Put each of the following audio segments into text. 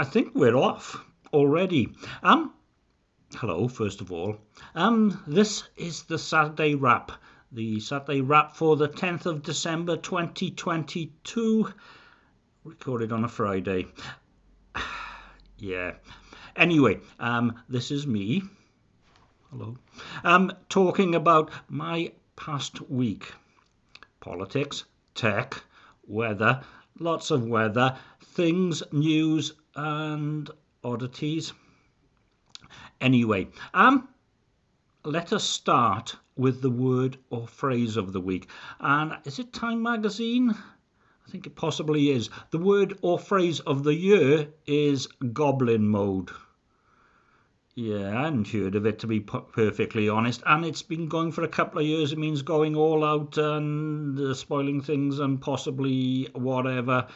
I think we're off already. Um, hello, first of all. Um, this is the Saturday Wrap, the Saturday Wrap for the 10th of December 2022, recorded on a Friday. yeah. Anyway, um, this is me. Hello. Um, talking about my past week. Politics, tech, weather, lots of weather, things, news, and oddities. Anyway, um, let us start with the word or phrase of the week. And is it Time Magazine? I think it possibly is. The word or phrase of the year is goblin mode. Yeah, I hadn't heard of it to be perfectly honest, and it's been going for a couple of years. It means going all out and uh, spoiling things and possibly whatever,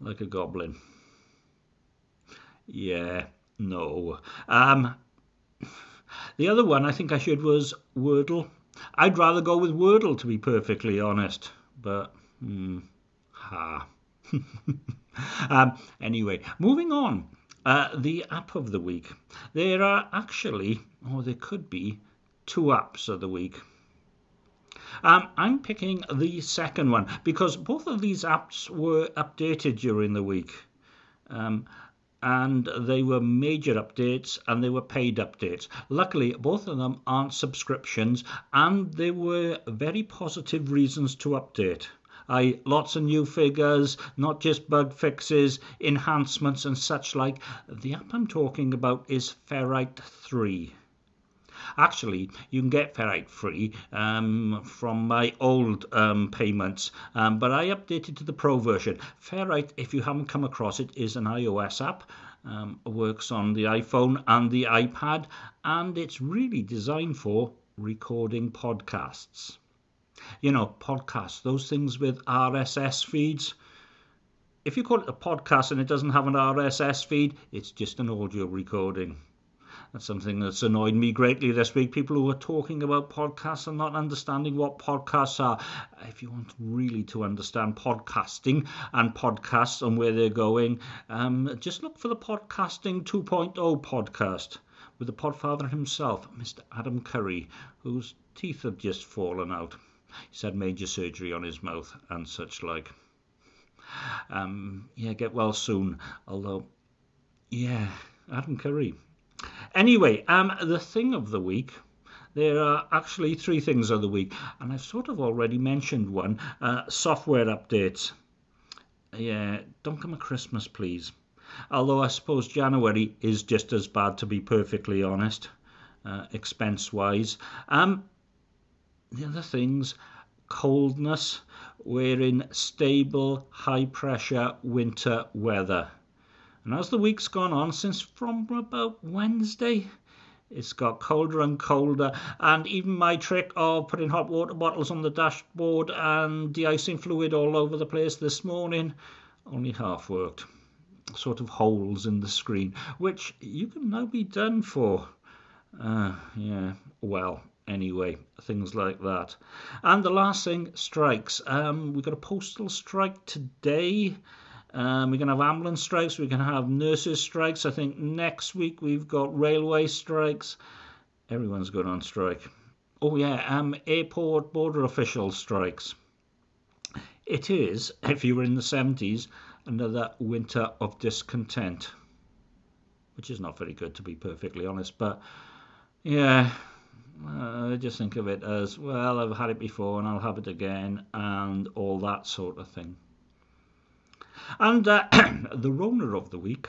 like a goblin. Yeah, no. Um, the other one I think I should was Wordle. I'd rather go with Wordle to be perfectly honest, but hmm, ha. um, anyway, moving on. Uh, the app of the week. There are actually, or there could be, two apps of the week. Um, I'm picking the second one because both of these apps were updated during the week. Um, and they were major updates and they were paid updates. Luckily, both of them aren't subscriptions, and there were very positive reasons to update. I lots of new figures, not just bug fixes, enhancements and such like. The app I'm talking about is Ferrite 3. Actually, you can get Ferrite free um, from my old um, payments, um, but I updated to the Pro version. Ferrite, if you haven't come across it, is an iOS app. Um, works on the iPhone and the iPad, and it's really designed for recording podcasts you know, podcasts, those things with RSS feeds. If you call it a podcast and it doesn't have an RSS feed, it's just an audio recording. That's something that's annoyed me greatly this week. People who are talking about podcasts and not understanding what podcasts are. If you want really to understand podcasting and podcasts and where they're going, um, just look for the Podcasting 2.0 podcast with the podfather himself, Mr. Adam Curry, whose teeth have just fallen out. He's had major surgery on his mouth and such like. Um, yeah, get well soon. Although, yeah, Adam Curry. Anyway, um, the thing of the week. There are actually three things of the week, and I've sort of already mentioned one uh, software updates. Yeah, don't come at Christmas, please. Although I suppose January is just as bad, to be perfectly honest, uh, expense wise. Um, the other things coldness we're in stable high pressure winter weather and as the week's gone on since from about wednesday it's got colder and colder and even my trick of putting hot water bottles on the dashboard and de-icing fluid all over the place this morning only half worked sort of holes in the screen which you can now be done for uh, yeah well anyway, things like that. And the last thing, strikes. Um, we've got a postal strike today. Um, we're going to have ambulance strikes. We're going to have nurses strikes. I think next week we've got railway strikes. Everyone's going on strike. Oh yeah, um, airport border officials strikes. It is, if you were in the 70s, another winter of discontent, which is not very good to be perfectly honest. But yeah, uh, I just think of it as, well, I've had it before and I'll have it again, and all that sort of thing. And uh, the Rona of the week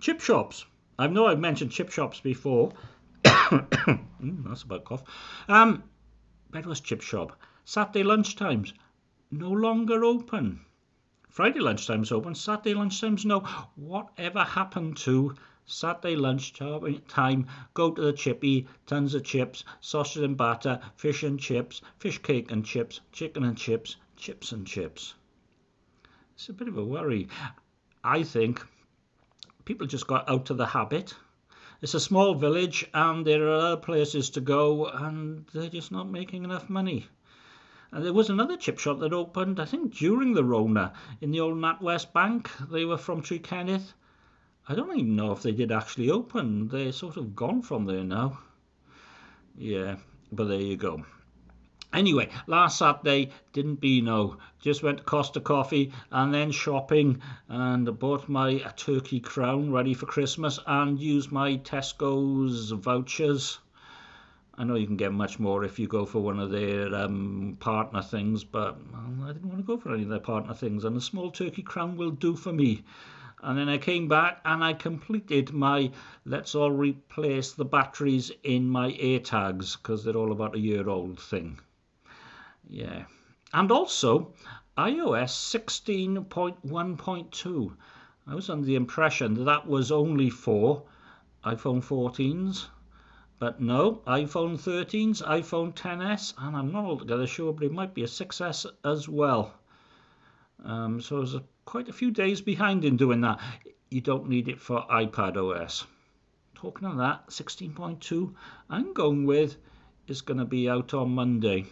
chip shops. I know I've mentioned chip shops before. mm, that's about cough. Um, Bedwars Chip Shop. Saturday lunchtimes no longer open. Friday lunchtimes open. Saturday lunchtimes no. Whatever happened to Saturday lunch time, go to the chippy, tons of chips, sausage and batter, fish and chips, fish cake and chips, chicken and chips, chips and chips. It's a bit of a worry. I think people just got out of the habit. It's a small village and there are other places to go and they're just not making enough money. And there was another chip shop that opened, I think, during the Rona in the old NatWest Bank. They were from Tree Kenneth I don't even know if they did actually open. They're sort of gone from there now. Yeah, but there you go. Anyway, last Saturday didn't be no. Just went to Costa Coffee and then shopping and bought my turkey crown ready for Christmas and used my Tesco's vouchers. I know you can get much more if you go for one of their um, partner things, but well, I didn't want to go for any of their partner things, and a small turkey crown will do for me. And then I came back and I completed my let's all replace the batteries in my AirTags because they're all about a year old thing. Yeah. And also, iOS 16.1.2. I was under the impression that that was only for iPhone 14s. But no, iPhone 13s, iPhone 10s, and I'm not altogether sure, but it might be a 6s as well. Um, so I was a, quite a few days behind in doing that. You don't need it for iPad OS. Talking of that, 16.2, I'm going with is going to be out on Monday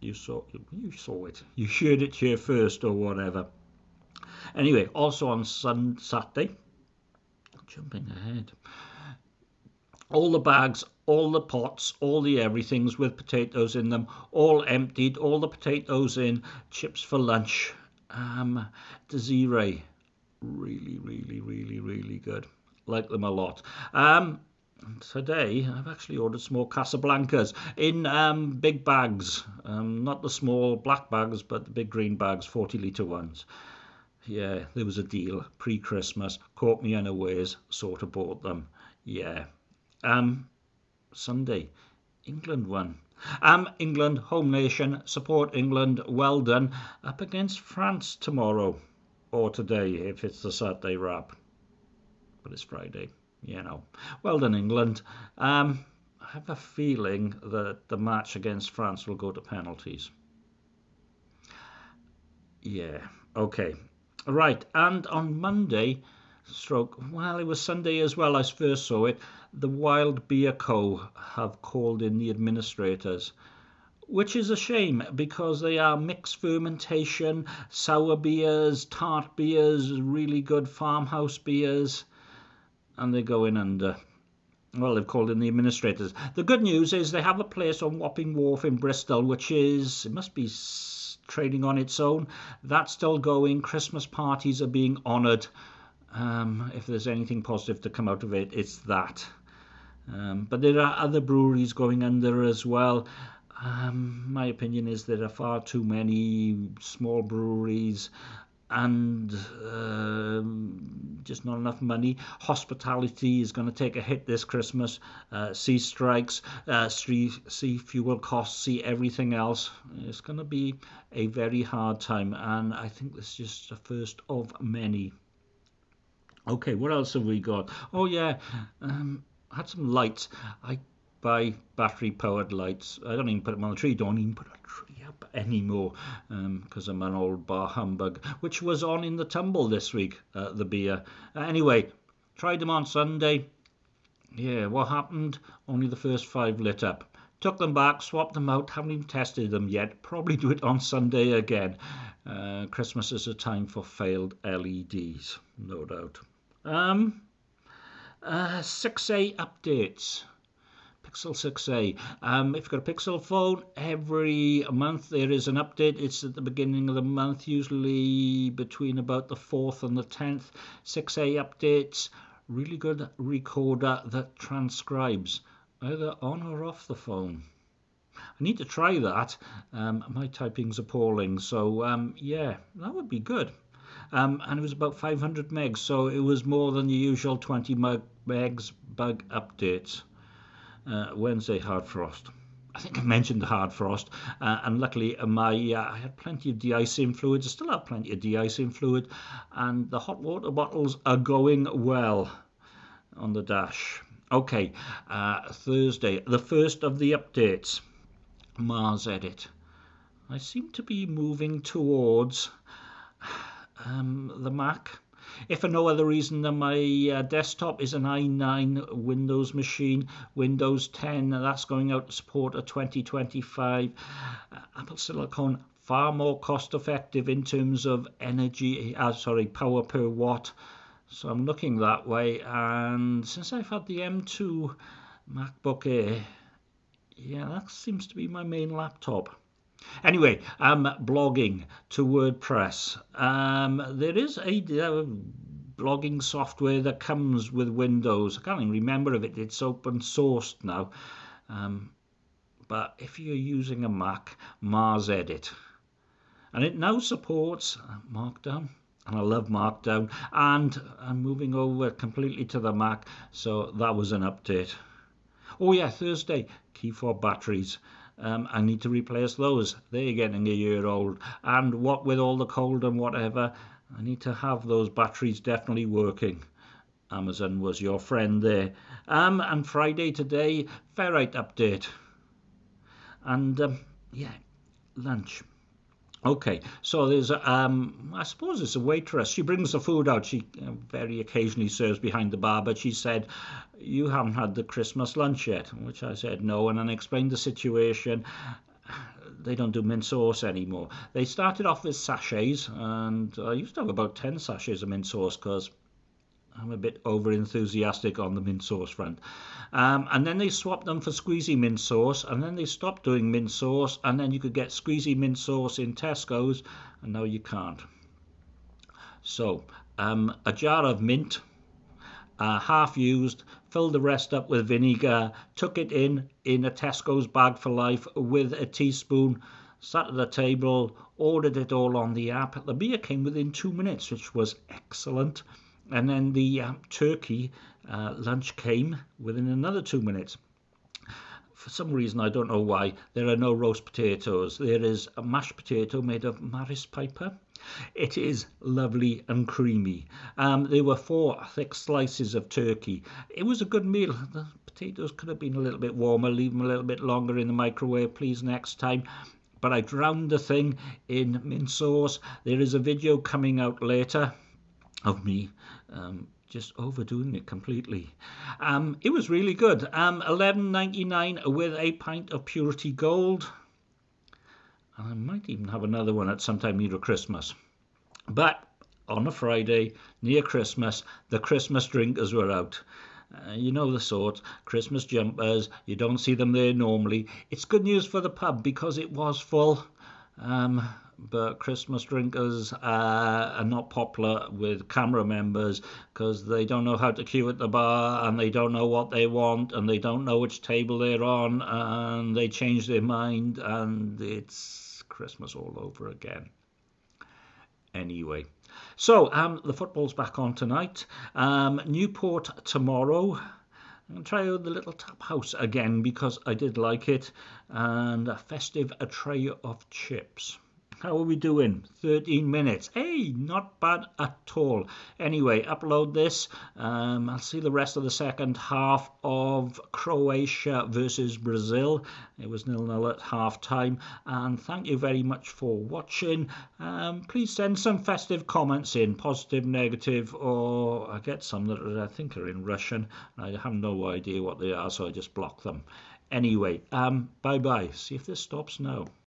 you saw you saw it. You shared it here first or whatever. Anyway, also on Sun Saturday, jumping ahead, all the bags, all the pots, all the everythings with potatoes in them, all emptied, all the potatoes in, chips for lunch. Um, Desiree, really, really, really, really good. Like them a lot. Um, today I've actually ordered some more Casablancas in um, big bags, um, not the small black bags, but the big green bags, 40 litre ones. Yeah, there was a deal pre Christmas, caught me unawares, sort of bought them. Yeah. Um, Sunday, England won. Um, England, home nation, support England, well done. Up against France tomorrow, or today if it's the Saturday wrap. But it's Friday you know, well done, England. Um, I have a feeling that the match against France will go to penalties. Yeah, okay. Right, and on Monday, stroke, well, it was Sunday as well, I first saw it, the Wild Beer Co. have called in the administrators which is a shame because they are mixed fermentation, sour beers, tart beers, really good farmhouse beers and they're going under. Well, they've called in the administrators. The good news is they have a place on Wapping Wharf in Bristol, which is, it must be trading on its own. That's still going. Christmas parties are being honoured. Um, if there's anything positive to come out of it, it's that. Um, but there are other breweries going under as well. Um, my opinion is there are far too many small breweries and uh, just not enough money. Hospitality is going to take a hit this Christmas. Uh, sea strikes, uh, sea, sea fuel costs, see everything else. It's going to be a very hard time, and I think this is just the first of many. Okay, what else have we got? Oh yeah, um, I had some lights. I buy battery powered lights. I don't even put them on the tree. Don't even put a tree up anymore because um, I'm an old bar humbug, which was on in the tumble this week, uh, the beer. Uh, anyway, tried them on Sunday. Yeah, what happened? Only the first five lit up. Took them back, swapped them out, haven't even tested them yet. Probably do it on Sunday again. Uh, Christmas is a time for failed LEDs, no doubt. Um, uh, 6A updates. Pixel 6a. Um, if you've got a Pixel phone, every month there is an update. It's at the beginning of the month, usually between about the 4th and the 10th. 6a updates, really good recorder that transcribes either on or off the phone. I need to try that. Um, my typing's appalling, so um, yeah, that would be good. Um, and it was about 500 megs, so it was more than the usual 20 megs bug updates uh, Wednesday hard frost. I think I mentioned the hard frost, uh, and luckily uh, my uh, I had plenty of de-icing fluid. I still have plenty of de-icing fluid, and the hot water bottles are going well on the dash. Okay, uh, Thursday, the first of the updates, MarsEdit. I seem to be moving towards um, the Mac if for no other reason than my uh, desktop is an i9 Windows machine, Windows 10, that's going out to support a 2025. Uh, Apple Silicon far more cost effective in terms of energy, uh, sorry, power per watt so I'm looking that way and since I've had the M2 MacBook Air yeah that seems to be my main laptop anyway I'm blogging to WordPress. Um, there is a uh, blogging software that comes with Windows. I can't even remember if it, it's open sourced now. Um, but if you're using a Mac MarsEdit. And it now supports Markdown. And I love Markdown. And I'm moving over completely to the Mac so that was an update. Oh yeah Thursday key fob batteries um, I need to replace those. They're getting a year old and what with all the cold and whatever I need to have those batteries definitely working. Amazon was your friend there. Um, and Friday today ferrite update. And um, yeah lunch Okay, so there's, um, I suppose it's a waitress. She brings the food out. She uh, very occasionally serves behind the bar, but she said, You haven't had the Christmas lunch yet, which I said no. And then I explained the situation. They don't do mint sauce anymore. They started off with sachets, and I used to have about 10 sachets of mint sauce because I'm a bit over enthusiastic on the mint sauce front. Um, and then they swapped them for squeezy mint sauce, and then they stopped doing mint sauce, and then you could get squeezy mint sauce in Tesco's, and now you can't. So, um, a jar of mint, uh, half used, filled the rest up with vinegar, took it in in a Tesco's bag for life with a teaspoon, sat at the table, ordered it all on the app. The beer came within two minutes, which was excellent and then the uh, turkey uh, lunch came within another two minutes. For some reason, I don't know why, there are no roast potatoes. There is a mashed potato made of Maris Piper. It is lovely and creamy. Um, there were four thick slices of turkey. It was a good meal. The potatoes could have been a little bit warmer. Leave them a little bit longer in the microwave, please, next time but I drowned the thing in mint sauce. There is a video coming out later of me um, just overdoing it completely. Um, it was really good. Um, 11.99 with a pint of Purity Gold. I might even have another one at some time near Christmas. But on a Friday near Christmas, the Christmas drinkers were out. Uh, you know the sort, Christmas jumpers, you don't see them there normally. It's good news for the pub because it was full. Um, but Christmas drinkers uh, are not popular with CAMRA members because they don't know how to queue at the bar and they don't know what they want and they don't know which table they're on and they change their mind and it's Christmas all over again. Anyway, so um, the football's back on tonight. Um, Newport tomorrow. I'm going to try out the little tap house again because I did like it and a festive a tray of chips. How are we doing? 13 minutes. Hey, not bad at all. Anyway, upload this. Um, I'll see the rest of the second half of Croatia versus Brazil. It was nil-nil at half time. And thank you very much for watching. Um, please send some festive comments in, positive, negative, or I get some that I think are in Russian. I have no idea what they are, so I just block them. Anyway, um, bye-bye. See if this stops now.